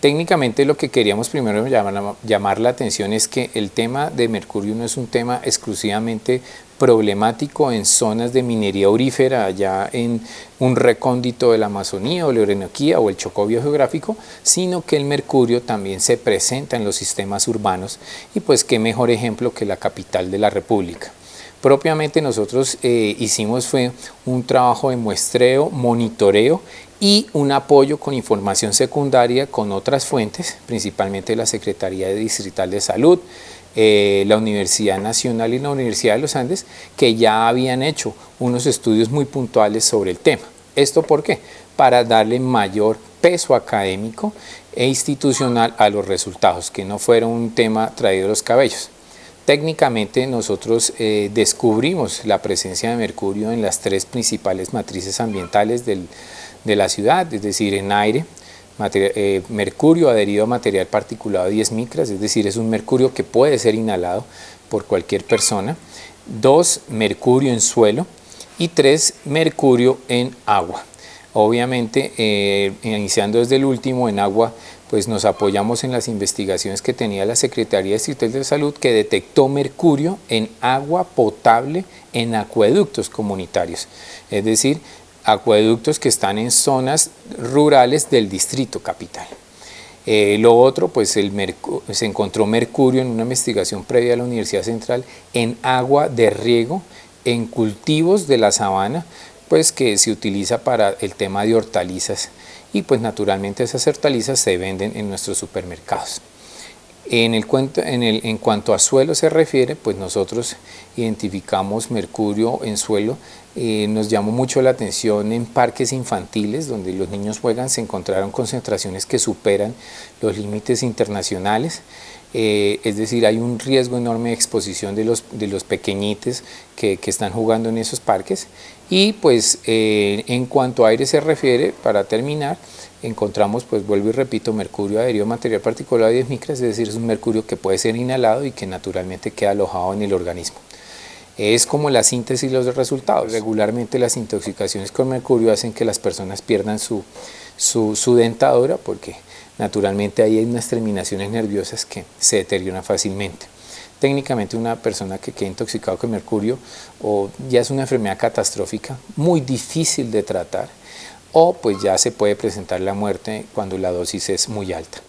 Técnicamente lo que queríamos primero llamar, la atención es que el tema de mercurio no es un tema exclusivamente problemático en zonas de minería aurífera, allá en un recóndito de la Amazonía o la Orinoquía o el Chocó biogeográfico, sino que el mercurio también se presenta en los sistemas urbanos y pues qué mejor ejemplo que la capital de la República. Propiamente nosotros eh, hicimos fue un trabajo de muestreo, monitoreo y un apoyo con información secundaria con otras fuentes, principalmente la Secretaría Distrital de Salud, eh, la Universidad Nacional y la Universidad de los Andes, que ya habían hecho unos estudios muy puntuales sobre el tema. ¿Esto por qué? Para darle mayor peso académico e institucional a los resultados, que no fuera un tema traído de los cabellos. Técnicamente nosotros eh, descubrimos la presencia de mercurio en las tres principales matrices ambientales de la ciudad, es decir, en aire, eh, mercurio adherido a material particulado 10 micras, es decir, es un mercurio que puede ser inhalado por cualquier persona. Dos, mercurio en suelo. Y tres, mercurio en agua. Obviamente, eh, iniciando desde el último, en agua, pues nos apoyamos en las investigaciones que tenía la Secretaría Distrital de Salud que detectó mercurio en agua potable en acueductos comunitarios. Es decir, acueductos que están en zonas rurales del distrito capital. Eh, lo otro, pues se encontró mercurio en una investigación previa a la Universidad Central en agua de riego en cultivos de la sabana, pues que se utiliza para el tema de hortalizas y pues naturalmente esas hortalizas se venden en nuestros supermercados. En, el, en, el, en cuanto a suelo se refiere, pues nosotros identificamos mercurio en suelo, eh, nos llamó mucho la atención en parques infantiles donde los niños juegan, se encontraron concentraciones que superan los límites internacionales, eh, es decir, hay un riesgo enorme de exposición de los, de los pequeñites que, que están jugando en esos parques y pues eh, en cuanto a aire se refiere, para terminar, encontramos, pues vuelvo y repito, mercurio adherido a material particular de 10 micras, es decir, es un mercurio que puede ser inhalado y que naturalmente queda alojado en el organismo. Es como la síntesis y los resultados. Regularmente las intoxicaciones con mercurio hacen que las personas pierdan su, su, dentadura porque naturalmente ahí hay unas terminaciones nerviosas que se deterioran fácilmente. Técnicamente una persona que queda intoxicado con mercurio o ya es una enfermedad catastrófica, muy difícil de tratar, o pues ya se puede presentar la muerte cuando la dosis es muy alta.